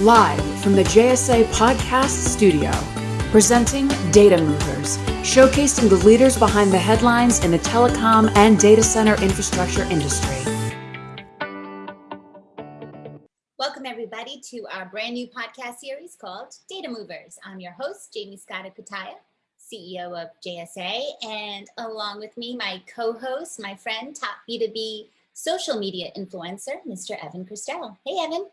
Live from the JSA Podcast Studio, presenting Data Movers, showcasing the leaders behind the headlines in the telecom and data center infrastructure industry. Welcome, everybody, to our brand new podcast series called Data Movers. I'm your host, Jaymie Scotto Cutaia, CEO of JSA, and along with me, my co host, my friend, top B2B social media influencer, Mr. Evan Kirstel. Hey, Evan.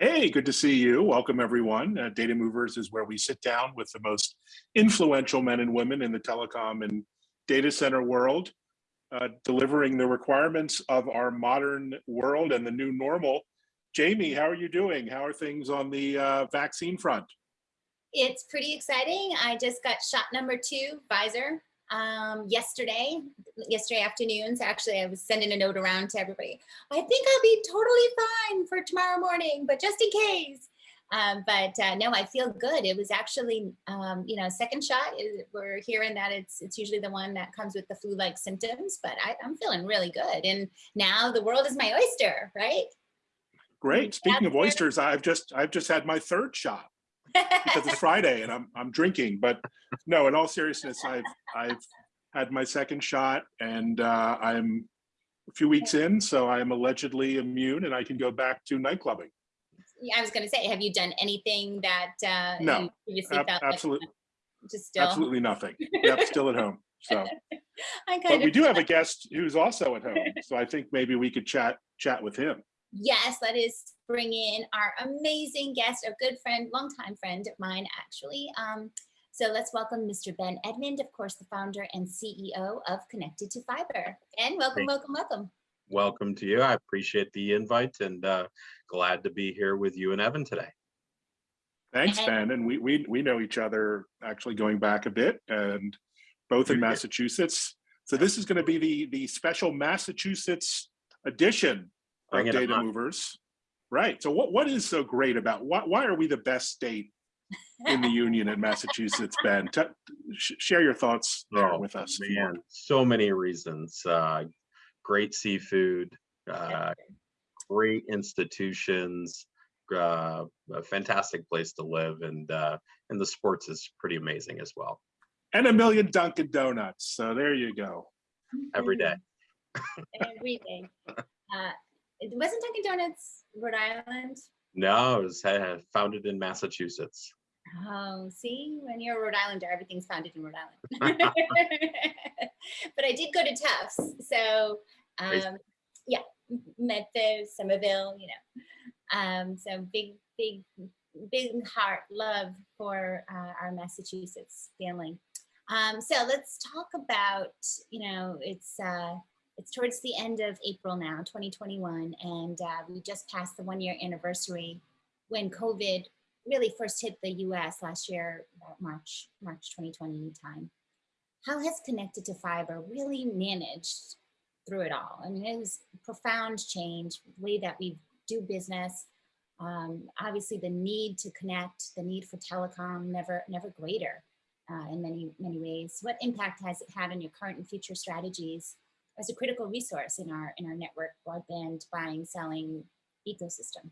Hey, good to see you. Welcome, everyone. Uh, Data Movers is where we sit down with the most influential men and women in the telecom and data center world, uh, delivering the requirements of our modern world and the new normal. Jamie, how are you doing? How are things on the uh, vaccine front? It's pretty exciting. I just got shot number two, Pfizer, um, yesterday, yesterday afternoons. Actually, I was sending a note around to everybody. I think I'll be totally fine for tomorrow morning, but just in case. Um, but uh, no, I feel good. It was actually, um, you know, second shot. Is, we're hearing that it's it's usually the one that comes with the flu-like symptoms, but I, I'm feeling really good. And now the world is my oyster, right? Great. Speaking of oysters, I've just I've just had my third shot because it's Friday and I'm I'm drinking. But no, in all seriousness, I've I've had my second shot and uh, I'm a few weeks in, so I am allegedly immune and I can go back to night clubbing. I was going to say, have you done anything that uh, no, ab absolutely, just still absolutely nothing. Yep, still at home. So, but we do have a guest who's also at home, so I think maybe we could chat chat with him. Yes, let us bring in our amazing guest, a good friend, longtime friend of mine, actually. Um, so let's welcome Mr. Ben Edmond, of course, the founder and CEO of Connected to Fiber. Ben, welcome, welcome, welcome. Welcome to you. I appreciate the invite and uh, glad to be here with you and Evan today. Thanks, Ben. And we, we, we know each other actually going back a bit and both in Massachusetts. So this is going to be the, the special Massachusetts edition of data movers. Right. So what, what is so great about why, why are we the best state in the union in Massachusetts, Ben? T share your thoughts oh, with us. Man, so many reasons. Uh, great seafood, uh, great institutions, uh, a fantastic place to live, and uh, and the sports is pretty amazing as well. And a million Dunkin' Donuts. So there you go. Every day. Every day. Uh, it wasn't Dunkin' Donuts Rhode Island? No, it was uh, founded in Massachusetts. Oh, see, when you're a Rhode Islander, everything's founded in Rhode Island. but I did go to Tufts, so um, yeah, Medford, Somerville, you know. Um, so big, big, big heart love for uh, our Massachusetts family. Um, so let's talk about, you know, it's uh, it's towards the end of April now, 2021, and uh, we just passed the one year anniversary when COVID really first hit the US last year, March, March 2020 time. How has Connected to Fiber really managed through it all? I mean, it was profound change, the way that we do business. Um, obviously the need to connect, the need for telecom, never, never greater uh, in many, many ways. What impact has it had on your current and future strategies as a critical resource in our in our network broadband buying selling ecosystem.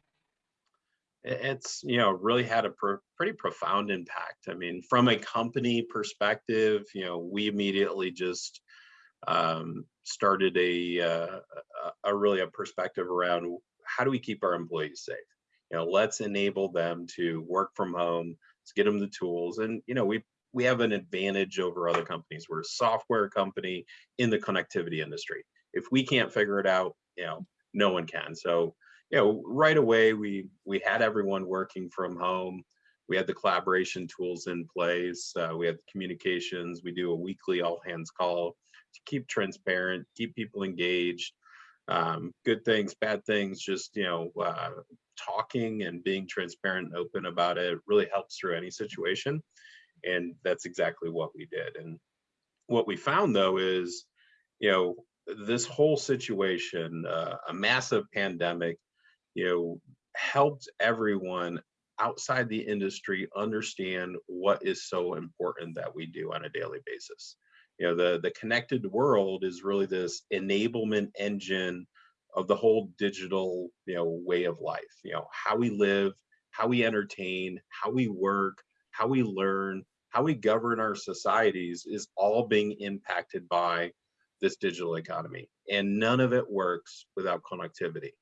It's you know really had a pr pretty profound impact. I mean from a company perspective you know we immediately just um, started a, uh, a, really a perspective around how do we keep our employees safe? You know let's enable them to work from home let's get them the tools and you know we we have an advantage over other companies. We're a software company in the connectivity industry. If we can't figure it out, you know, no one can. So, you know, right away we we had everyone working from home. We had the collaboration tools in place. Uh, we had the communications. We do a weekly all hands call to keep transparent, keep people engaged. Um, good things, bad things, just you know, uh, talking and being transparent and open about it really helps through any situation and that's exactly what we did. And what we found though is you know this whole situation uh, a massive pandemic you know helped everyone outside the industry understand what is so important that we do on a daily basis. You know the the connected world is really this enablement engine of the whole digital you know way of life you know how we live how we entertain, how we work, how we learn, how we govern our societies is all being impacted by this digital economy. And none of it works without connectivity.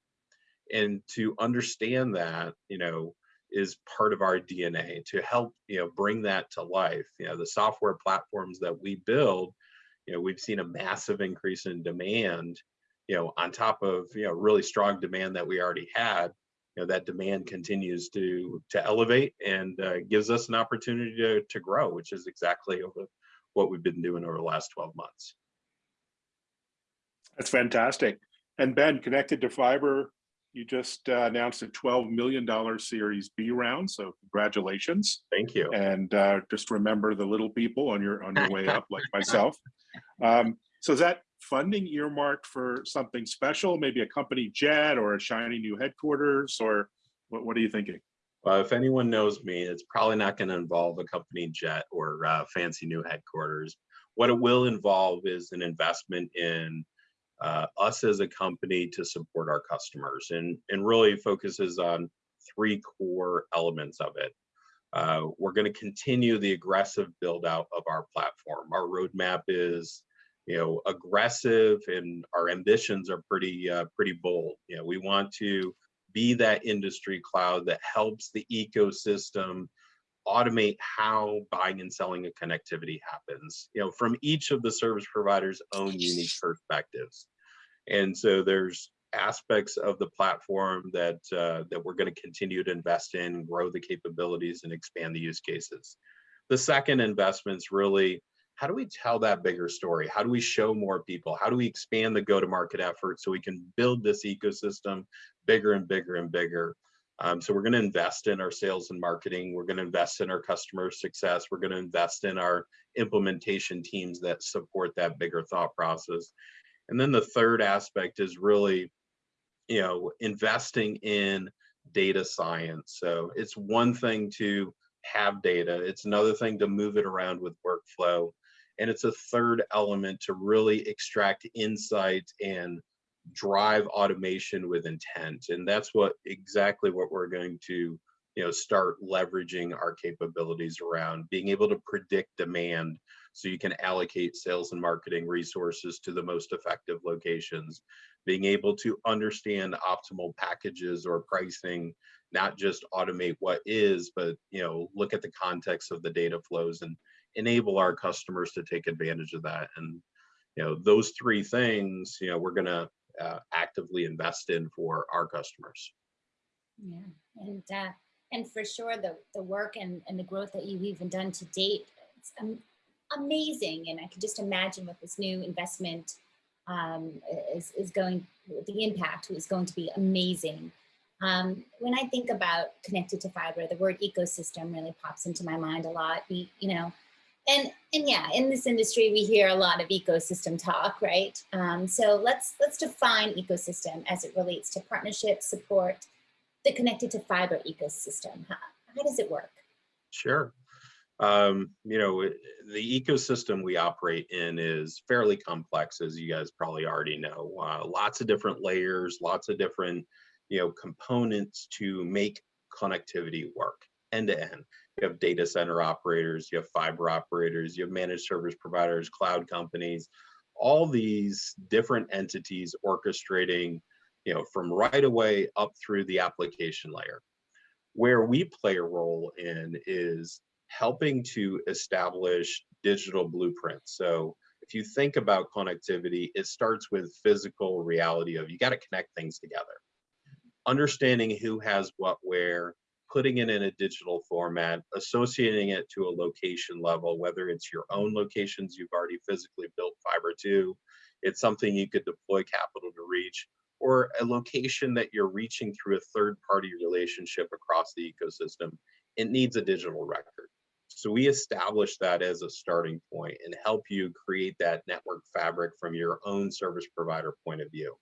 And to understand that, you know, is part of our DNA to help, you know, bring that to life. You know, the software platforms that we build, you know, we've seen a massive increase in demand, you know, on top of, you know, really strong demand that we already had you know that demand continues to to elevate and uh, gives us an opportunity to, to grow which is exactly over what we've been doing over the last 12 months. That's fantastic. And ben connected to fiber you just uh, announced a 12 million dollar series b round so congratulations. Thank you. And uh, just remember the little people on your on your way up like myself. Um, so is that funding earmarked for something special, maybe a company jet or a shiny new headquarters, or what, what are you thinking? Well, if anyone knows me, it's probably not going to involve a company jet or uh, fancy new headquarters. What it will involve is an investment in uh, us as a company to support our customers and, and really focuses on three core elements of it. Uh, we're going to continue the aggressive build out of our platform. Our roadmap is you know aggressive and our ambitions are pretty uh, pretty bold. You know we want to be that industry cloud that helps the ecosystem automate how buying and selling of connectivity happens you know from each of the service providers own unique perspectives. And so there's aspects of the platform that uh, that we're going to continue to invest in grow the capabilities and expand the use cases. The second investments really how do we tell that bigger story? How do we show more people? How do we expand the go-to-market effort so we can build this ecosystem bigger and bigger and bigger? Um, so we're going to invest in our sales and marketing. We're going to invest in our customer success. We're going to invest in our implementation teams that support that bigger thought process. And then the third aspect is really, you know, investing in data science. So it's one thing to have data. It's another thing to move it around with workflow. And it's a third element to really extract insight and drive automation with intent. And that's what exactly what we're going to you know start leveraging our capabilities around being able to predict demand so you can allocate sales and marketing resources to the most effective locations being able to understand optimal packages or pricing not just automate what is but you know look at the context of the data flows and enable our customers to take advantage of that. And you know, those three things, you know, we're going to uh, actively invest in for our customers. Yeah, and uh, and for sure the the work and and the growth that you've even done to date, it's um, amazing. And I can just imagine what this new investment um, is is going, the impact is going to be amazing. Um, when I think about connected to fiber, the word ecosystem really pops into my mind a lot. We, you know, and and yeah in this industry we hear a lot of ecosystem talk right? Um, so let's let's define ecosystem as it relates to partnership support the connected to fiber ecosystem. How, how does it work? Sure. Um, you know the ecosystem we operate in is fairly complex as you guys probably already know. Uh, lots of different layers lots of different you know components to make connectivity work end to end you have data center operators, you have fiber operators, you have managed service providers, cloud companies, all these different entities orchestrating, you know, from right away up through the application layer. Where we play a role in is helping to establish digital blueprints. So if you think about connectivity, it starts with physical reality of you got to connect things together. Understanding who has what where, putting it in a digital format, associating it to a location level, whether it's your own locations you've already physically built fiber to, it's something you could deploy capital to reach, or a location that you're reaching through a third party relationship across the ecosystem, it needs a digital record. So we establish that as a starting point and help you create that network fabric from your own service provider point of view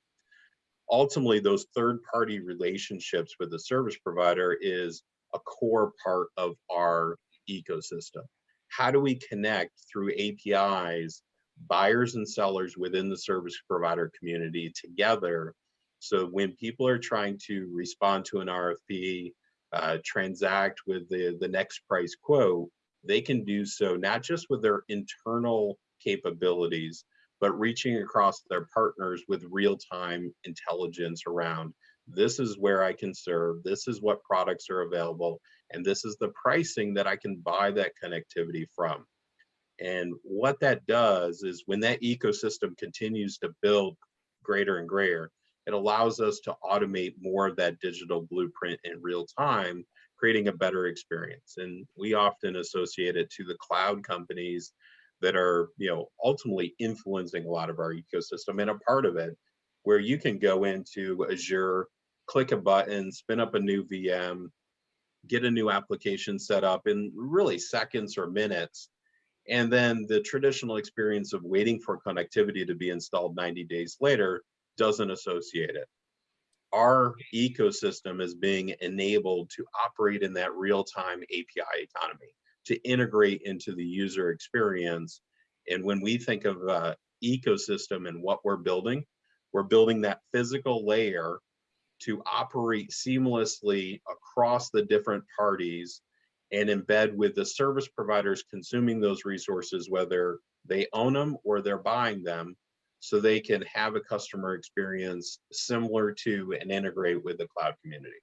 ultimately those third party relationships with the service provider is a core part of our ecosystem. How do we connect through APIs buyers and sellers within the service provider community together so when people are trying to respond to an RFP, uh, transact with the, the next price quote, they can do so not just with their internal capabilities, but reaching across their partners with real-time intelligence around this is where I can serve, this is what products are available, and this is the pricing that I can buy that connectivity from. And what that does is when that ecosystem continues to build greater and greater, it allows us to automate more of that digital blueprint in real time, creating a better experience. And we often associate it to the cloud companies that are, you know, ultimately influencing a lot of our ecosystem and a part of it where you can go into Azure, click a button, spin up a new VM, get a new application set up in really seconds or minutes. And then the traditional experience of waiting for connectivity to be installed 90 days later doesn't associate it. Our ecosystem is being enabled to operate in that real-time API economy, to integrate into the user experience. And when we think of uh, ecosystem and what we're building, we're building that physical layer to operate seamlessly across the different parties and embed with the service providers consuming those resources, whether they own them or they're buying them, so they can have a customer experience similar to and integrate with the cloud community.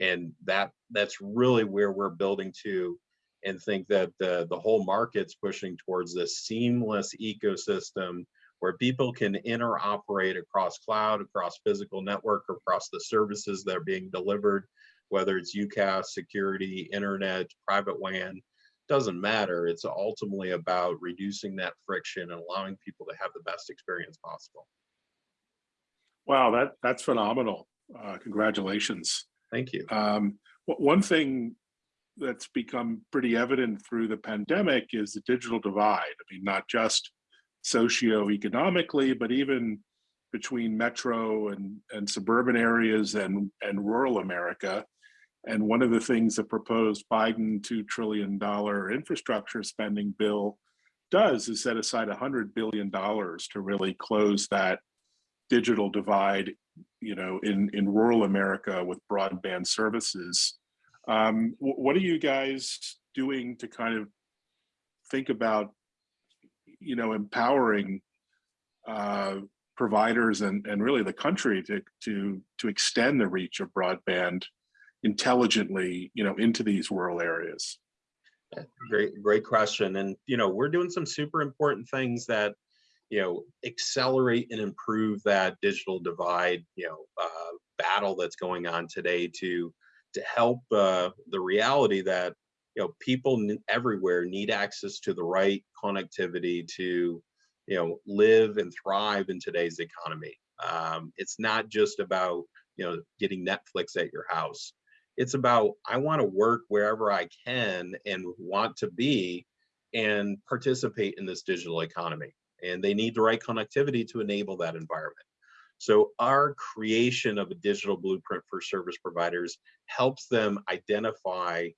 And that that's really where we're building to and think that the, the whole market's pushing towards this seamless ecosystem where people can interoperate across cloud, across physical network, across the services that are being delivered, whether it's UCaaS, security, internet, private WAN, doesn't matter. It's ultimately about reducing that friction and allowing people to have the best experience possible. Wow, that that's phenomenal. Uh, congratulations. Thank you. Um, one thing that's become pretty evident through the pandemic is the digital divide. I mean, not just socioeconomically, but even between metro and, and suburban areas and, and rural America. And one of the things the proposed Biden $2 trillion infrastructure spending bill does is set aside $100 billion to really close that digital divide, you know, in, in rural America with broadband services. Um, what are you guys doing to kind of think about you know, empowering uh, providers and, and really the country to, to, to extend the reach of broadband intelligently, you know, into these rural areas? Great, great question. And, you know, we're doing some super important things that, you know, accelerate and improve that digital divide, you know, uh, battle that's going on today to, to help uh, the reality that you know people everywhere need access to the right connectivity to you know live and thrive in today's economy. Um, it's not just about you know getting netflix at your house. It's about i want to work wherever i can and want to be and participate in this digital economy. And they need the right connectivity to enable that environment so our creation of a digital blueprint for service providers helps them identify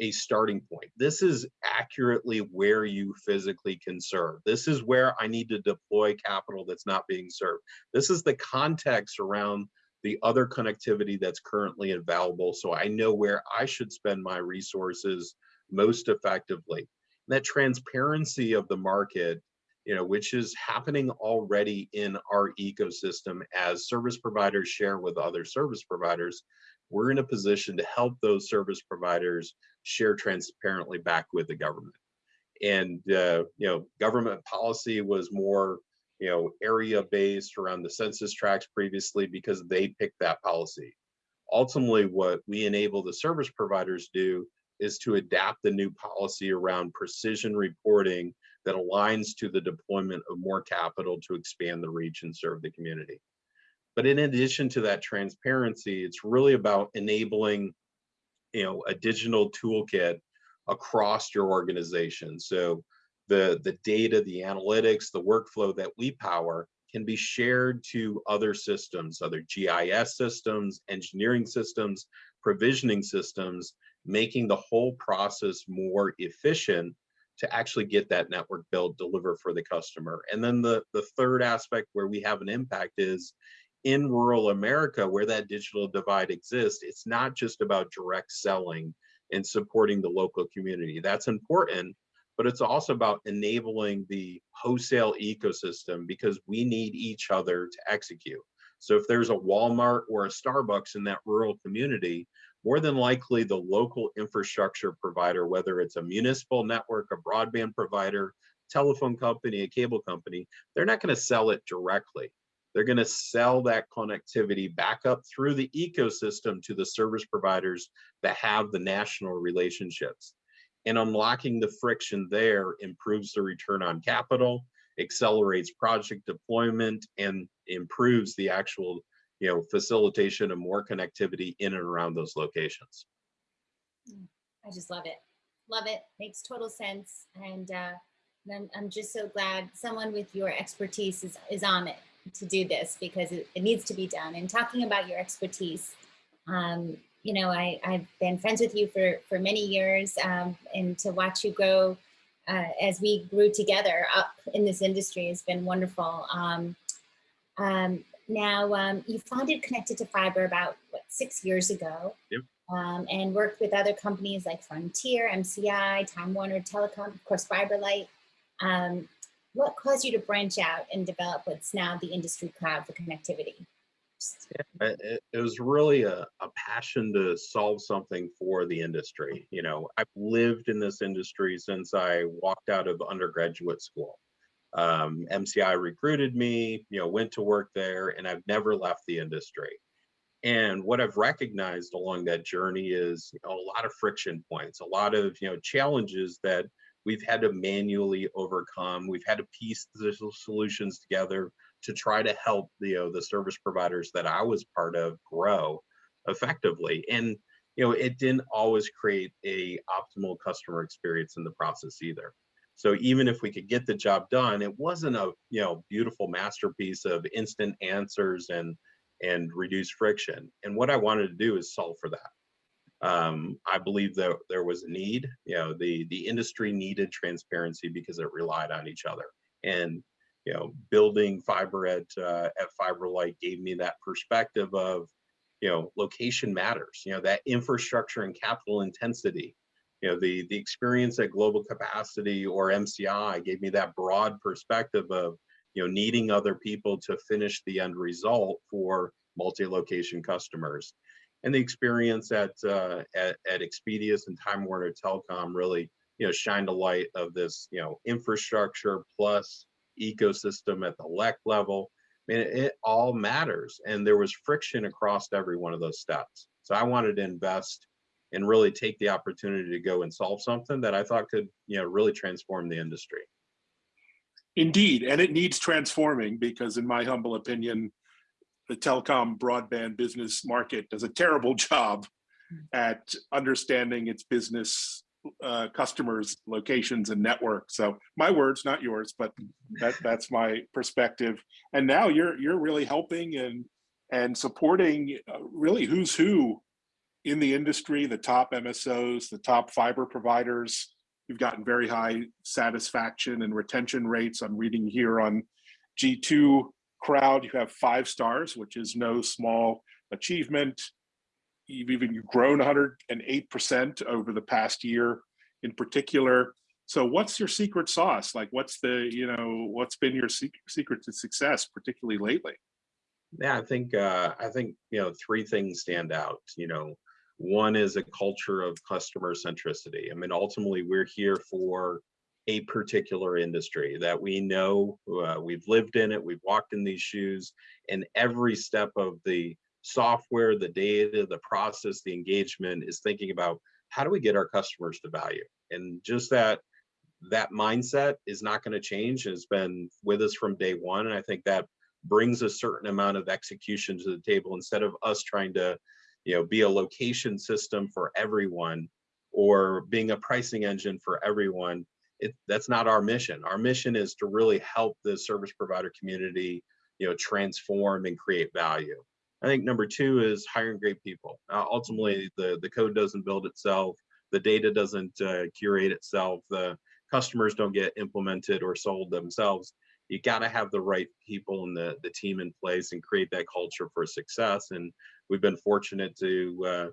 a starting point. This is accurately where you physically can serve. This is where I need to deploy capital that's not being served. This is the context around the other connectivity that's currently available so I know where I should spend my resources most effectively. And that transparency of the market, you know, which is happening already in our ecosystem as service providers share with other service providers, we're in a position to help those service providers share transparently back with the government. And, uh, you know, government policy was more, you know, area based around the census tracts previously because they picked that policy. Ultimately, what we enable the service providers do is to adapt the new policy around precision reporting that aligns to the deployment of more capital to expand the reach and serve the community. But in addition to that transparency, it's really about enabling, you know, a digital toolkit across your organization. So the, the data, the analytics, the workflow that we power can be shared to other systems, other GIS systems, engineering systems, provisioning systems, making the whole process more efficient to actually get that network built, deliver for the customer. And then the, the third aspect where we have an impact is in rural America where that digital divide exists, it's not just about direct selling and supporting the local community. That's important, but it's also about enabling the wholesale ecosystem because we need each other to execute. So if there's a Walmart or a Starbucks in that rural community, more than likely the local infrastructure provider, whether it's a municipal network, a broadband provider, telephone company, a cable company, they're not going to sell it directly. They're going to sell that connectivity back up through the ecosystem to the service providers that have the national relationships. And unlocking the friction there improves the return on capital, accelerates project deployment, and improves the actual you know, facilitation and more connectivity in and around those locations. I just love it. Love it. Makes total sense. And uh, I'm, I'm just so glad someone with your expertise is, is on it to do this because it, it needs to be done. And talking about your expertise, um, you know, I, I've been friends with you for, for many years um, and to watch you grow uh, as we grew together up in this industry has been wonderful. Um, um, now, um, you founded Connected to Fiber about, what, six years ago? Yep. Um, and worked with other companies like Frontier, MCI, Time Warner Telecom, of course, FiberLight. Um, what caused you to branch out and develop what's now the industry cloud for connectivity? Yeah, it, it, was really a, a passion to solve something for the industry. You know, I've lived in this industry since I walked out of undergraduate school. Um, MCI recruited me, you know, went to work there, and I've never left the industry. And what I've recognized along that journey is you know, a lot of friction points, a lot of you know challenges that we've had to manually overcome. We've had to piece the solutions together to try to help the, you know, the service providers that I was part of grow effectively. And you know, it didn't always create a optimal customer experience in the process either. So even if we could get the job done, it wasn't a you know beautiful masterpiece of instant answers and and reduce friction. And what I wanted to do is solve for that. Um, I believe that there was a need. You know, the the industry needed transparency because it relied on each other. And you know, building fiber at uh, at FiberLight gave me that perspective of you know location matters. You know that infrastructure and capital intensity. You know the the experience at Global Capacity or MCI gave me that broad perspective of you know needing other people to finish the end result for multi-location customers and the experience at, uh, at, at Xspedius and Time Warner Telecom really, you know, shined a light of this, you know, infrastructure plus ecosystem at the LEC level. I mean, it, it all matters. And there was friction across every one of those steps. So I wanted to invest and really take the opportunity to go and solve something that I thought could, you know, really transform the industry. Indeed, and it needs transforming because in my humble opinion, the telecom broadband business market does a terrible job at understanding its business uh, customers, locations, and networks. So my words, not yours, but that, that's my perspective. And now you're you're really helping and and supporting uh, really who's who in the industry, the top MSOs, the top fiber providers. You've gotten very high satisfaction and retention rates. I'm reading here on G2 crowd, you have five stars, which is no small achievement. You've even grown 108% over the past year in particular. So what's your secret sauce? Like what's the, you know, what's been your secret to success, particularly lately? Yeah, I think, uh, I think, you know, three things stand out, you know, one is a culture of customer centricity. I mean, ultimately we're here for a particular industry that we know uh, we've lived in it we've walked in these shoes and every step of the software the data the process the engagement is thinking about how do we get our customers to value and just that that mindset is not going to change it's been with us from day one and i think that brings a certain amount of execution to the table instead of us trying to you know be a location system for everyone or being a pricing engine for everyone it, that's not our mission. Our mission is to really help the service provider community, you know, transform and create value. I think number two is hiring great people. Uh, ultimately, the the code doesn't build itself, the data doesn't uh, curate itself, the customers don't get implemented or sold themselves. You got to have the right people and the the team in place and create that culture for success. And we've been fortunate to uh,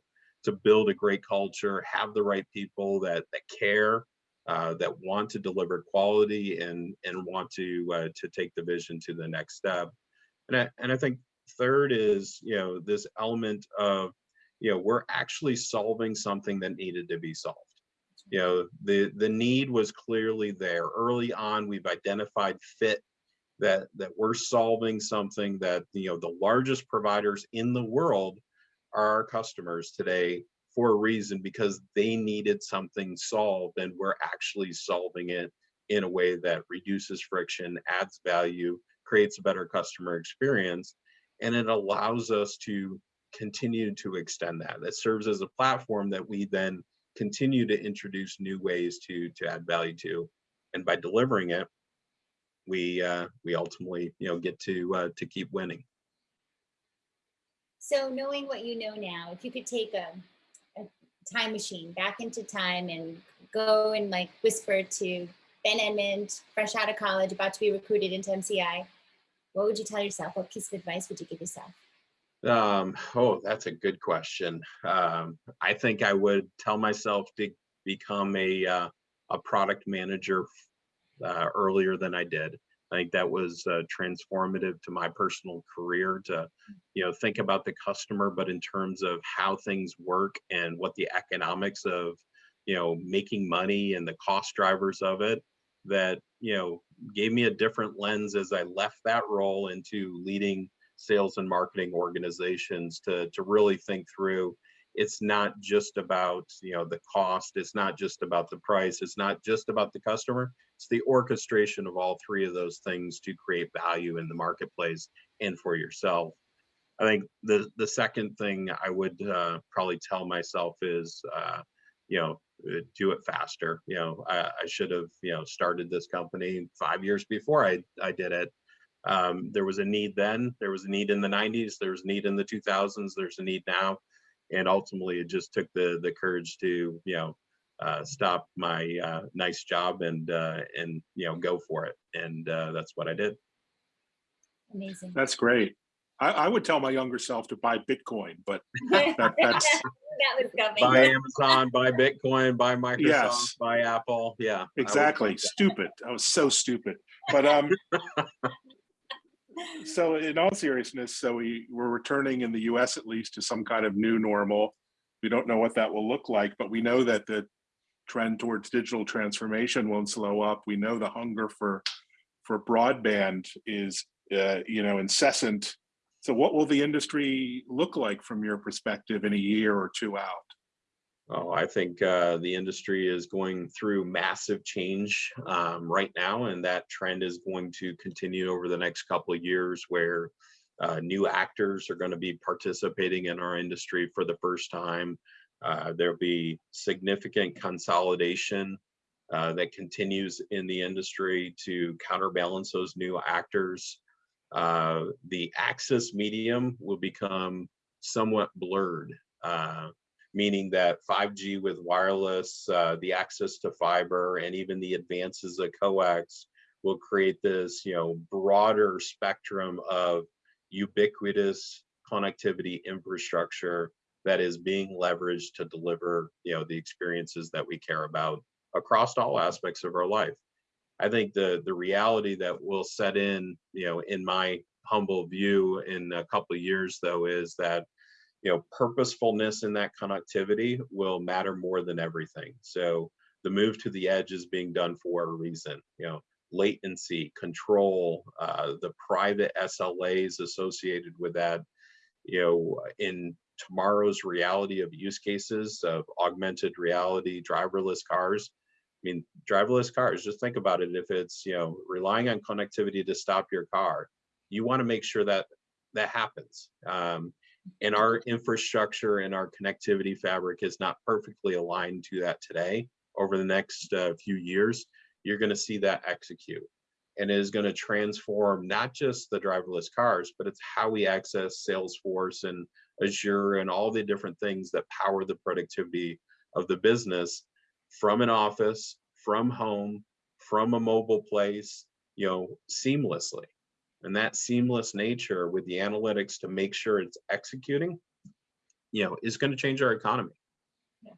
to build a great culture, have the right people that that care, uh, that want to deliver quality and and want to uh, to take the vision to the next step. And I and I think third is you know this element of you know we're actually solving something that needed to be solved you know the the need was clearly there early on we've identified fit that that we're solving something that you know the largest providers in the world are our customers today for a reason because they needed something solved and we're actually solving it in a way that reduces friction adds value creates a better customer experience and it allows us to continue to extend that. That serves as a platform that we then continue to introduce new ways to to add value to and by delivering it we uh, we ultimately you know get to uh, to keep winning. So knowing what you know now, if you could take a, a time machine back into time and go and like whisper to Ben Edmond, fresh out of college, about to be recruited into MCI, what would you tell yourself? What piece of advice would you give yourself? Um, oh, that's a good question. Um, I think I would tell myself to become a uh, a product manager uh, earlier than I did. I think that was uh, transformative to my personal career to, you know, think about the customer, but in terms of how things work and what the economics of, you know, making money and the cost drivers of it, that you know gave me a different lens as I left that role into leading sales and marketing organizations to to really think through. It's not just about you know the cost. It's not just about the price. It's not just about the customer it's the orchestration of all three of those things to create value in the marketplace and for yourself. I think the the second thing i would uh, probably tell myself is uh, you know uh, do it faster. You know I, I, should have you know started this company five years before i i did it. Um, there was a need then there was a need in the 90s there was a need in the 2000s there's a need now. And ultimately it just took the the courage to you know uh, stop my uh, nice job and uh, and you know go for it and uh, that's what I did. Amazing. That's great. I, I, would tell my younger self to buy Bitcoin, but that, that's that was coming. Buy Amazon, buy Bitcoin, buy Microsoft, yes. buy Apple. Yeah, exactly. Stupid. I was so stupid. But um, so in all seriousness, so we we're returning in the U.S. at least to some kind of new normal. We don't know what that will look like, but we know that the trend towards digital transformation won't slow up. We know the hunger for for broadband is uh, you know incessant. So what will the industry look like from your perspective in a year or two out? Oh, I think uh, the industry is going through massive change um, right now, and that trend is going to continue over the next couple of years where uh, new actors are going to be participating in our industry for the first time. Uh, there'll be significant consolidation uh, that continues in the industry to counterbalance those new actors. Uh, the access medium will become somewhat blurred uh, meaning that 5G with wireless, uh, the access to fiber, and even the advances of coax will create this, you know, broader spectrum of ubiquitous connectivity infrastructure that is being leveraged to deliver, you know, the experiences that we care about across all aspects of our life. I think the the reality that will set in, you know, in my humble view in a couple of years though is that you know, purposefulness in that connectivity will matter more than everything. So the move to the edge is being done for a reason. You know, latency, control, uh, the private SLAs associated with that. You know, in tomorrow's reality of use cases of augmented reality, driverless cars. I mean, driverless cars. Just think about it. If it's you know relying on connectivity to stop your car, you want to make sure that that happens. Um, and our infrastructure and our connectivity fabric is not perfectly aligned to that today over the next uh, few years you're going to see that execute and it is going to transform not just the driverless cars but it's how we access salesforce and azure and all the different things that power the productivity of the business from an office from home from a mobile place you know, seamlessly. And that seamless nature with the analytics to make sure it's executing, you know, is going to change our economy. Yeah,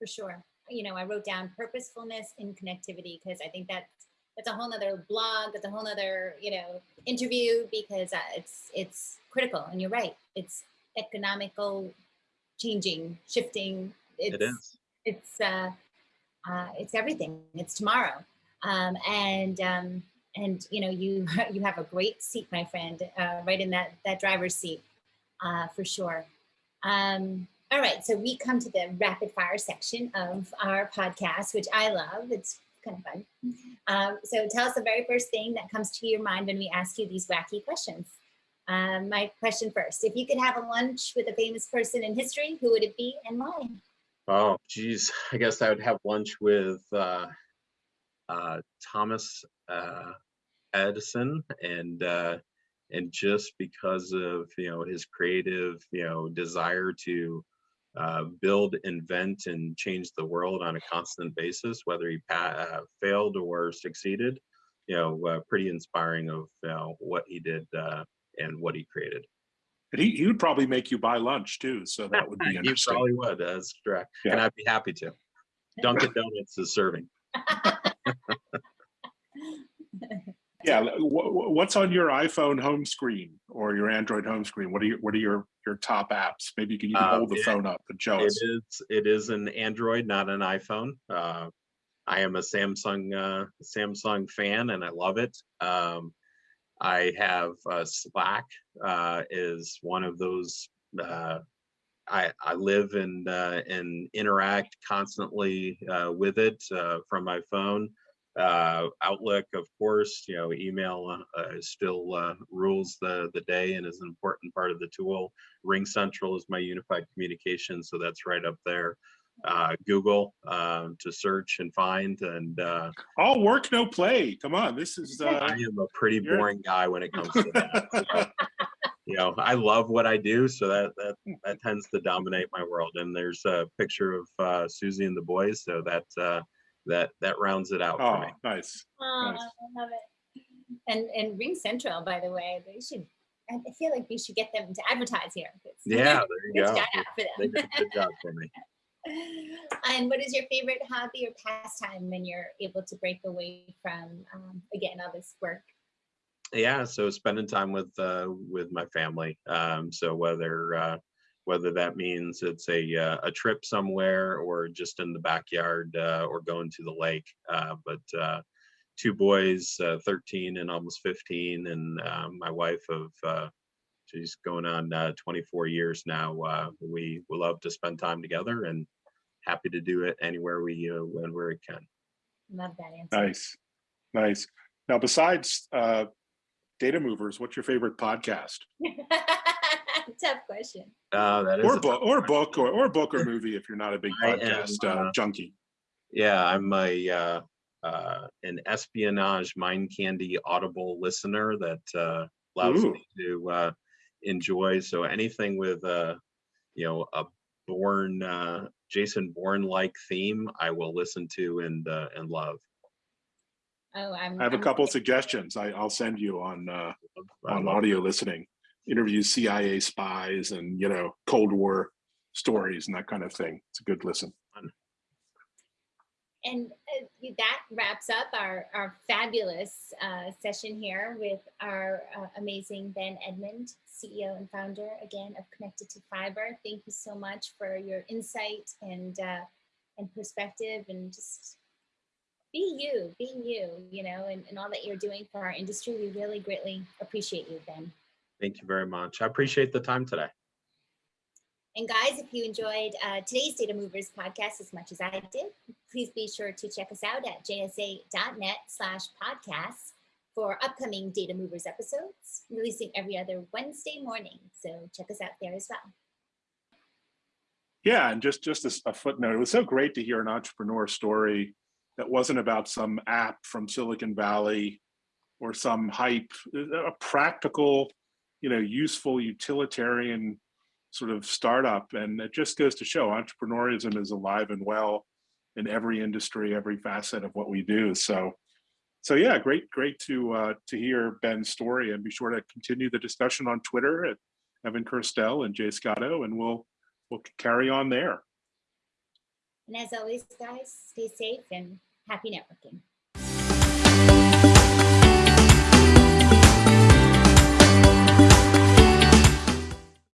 for sure. You know, I wrote down purposefulness in connectivity because I think that's that's a whole nother blog, that's a whole nother, you know, interview because uh, it's it's critical. And you're right, it's economical, changing, shifting. It's, it is. It's uh, uh, it's everything. It's tomorrow, um, and um, and you know you you have a great seat, my friend, uh, right in that that driver's seat, uh, for sure. Um, all right, so we come to the rapid fire section of our podcast, which I love. It's kind of fun. Um, so tell us the very first thing that comes to your mind when we ask you these wacky questions. Um, my question first, if you could have a lunch with a famous person in history, who would it be and why? Oh, geez, I guess I would have lunch with uh, uh, Thomas uh, Edison and uh, and just because of you know his creative you know desire to uh, build, invent, and change the world on a constant basis, whether he uh, failed or succeeded. You know, pretty inspiring of you know, what he did and what he created. And he, he would probably make you buy lunch too, so that would be interesting. he probably would, that's correct. Yeah. And I'd be happy to. Dunkin' Donuts is serving. Yeah, wh- wh- what's on your iPhone home screen or your Android home screen? What are your what are your your top apps? Maybe you can even Uh, hold the it- phone up and show It us. is, it is an Android, not an iPhone. Uh, I am a Samsung, uh, Samsung fan and I love it. Um, I have uh, Slack uh, is one of those. Uh, I I live and uh, and interact constantly uh, with it uh, from my phone. Outlook, of course, you know, email still rules the the day and is an important part of the tool. RingCentral is my unified communication, so that's right up there. Uh, Google um, to search and find, and uh, All work, no play. Come on, this is Uh, I uh, am a pretty boring guy when it comes to that. so, you know, I love what I do, so that that that tends to dominate my world. And there's a picture of uh, Susie and the boys, so that uh, that that rounds it out for oh, me. nice. Oh, Nice. I love it. And and RingCentral, by the way, they should. I I feel like we should get them to advertise here. It's- Yeah, there you go. shout out for They them. did a good job for me. and what is your favorite hobby or pastime when you're able to break away from um, again all this work? yeah so spending time with uh with my family um so whether uh whether that means it's a uh, a trip somewhere or just in the backyard uh, or going to the lake uh but uh two boys uh 13 and almost 15 and my wife of she's going on uh 24 years now we we love to spend time together and happy to do it anywhere we uh, when where we can Love that answer. Nice. Nice. Now, besides uh, data movers, what's your favorite podcast? Tough question. uh that is Or a book or question. book or, or book or movie if you're not a big I am, podcast uh, uh, junkie. Yeah, I'm a uh, uh, an espionage mind candy audible listener that uh, allows Ooh. me to uh, enjoy. So anything with uh, you know a Bourne uh, Jason Bourne like theme, I will listen to and uh, and love. Oh, I'm. I have a I'm- couple suggestions I, I'll send you on uh, on audio listening. Interviews CIA spies and you know Cold War stories and that kind of thing. It's a good listen. And uh, that wraps up our, our fabulous uh, session here with our uh, amazing Ben Edmond, CEO and founder again of Connected to Fiber. Thank you so much for your insight and uh, and perspective and just be you, be you, you know, and, and all that you're doing for our industry. We really greatly appreciate you, Ben. Thank you very much. I appreciate the time today. And guys, if you enjoyed uh, today's Data Movers podcast as much as I did, please be sure to check us out at jsa.net slash podcasts for upcoming Data Movers episodes, releasing every other Wednesday morning. So check us out there as well. Yeah, and just just a footnote, it was so great to hear an entrepreneur story that wasn't about some app from Silicon Valley or some hype, a practical, you know, useful, utilitarian sort of startup. And it just goes to show entrepreneurism is alive and well in every industry, every facet of what we do. So so yeah, great, great to uh, to hear Ben's story, and be sure to continue the discussion on Twitter at Evan Kirstel and Jay Scotto, and we'll we'll carry on there. And as always, guys, stay safe and happy networking.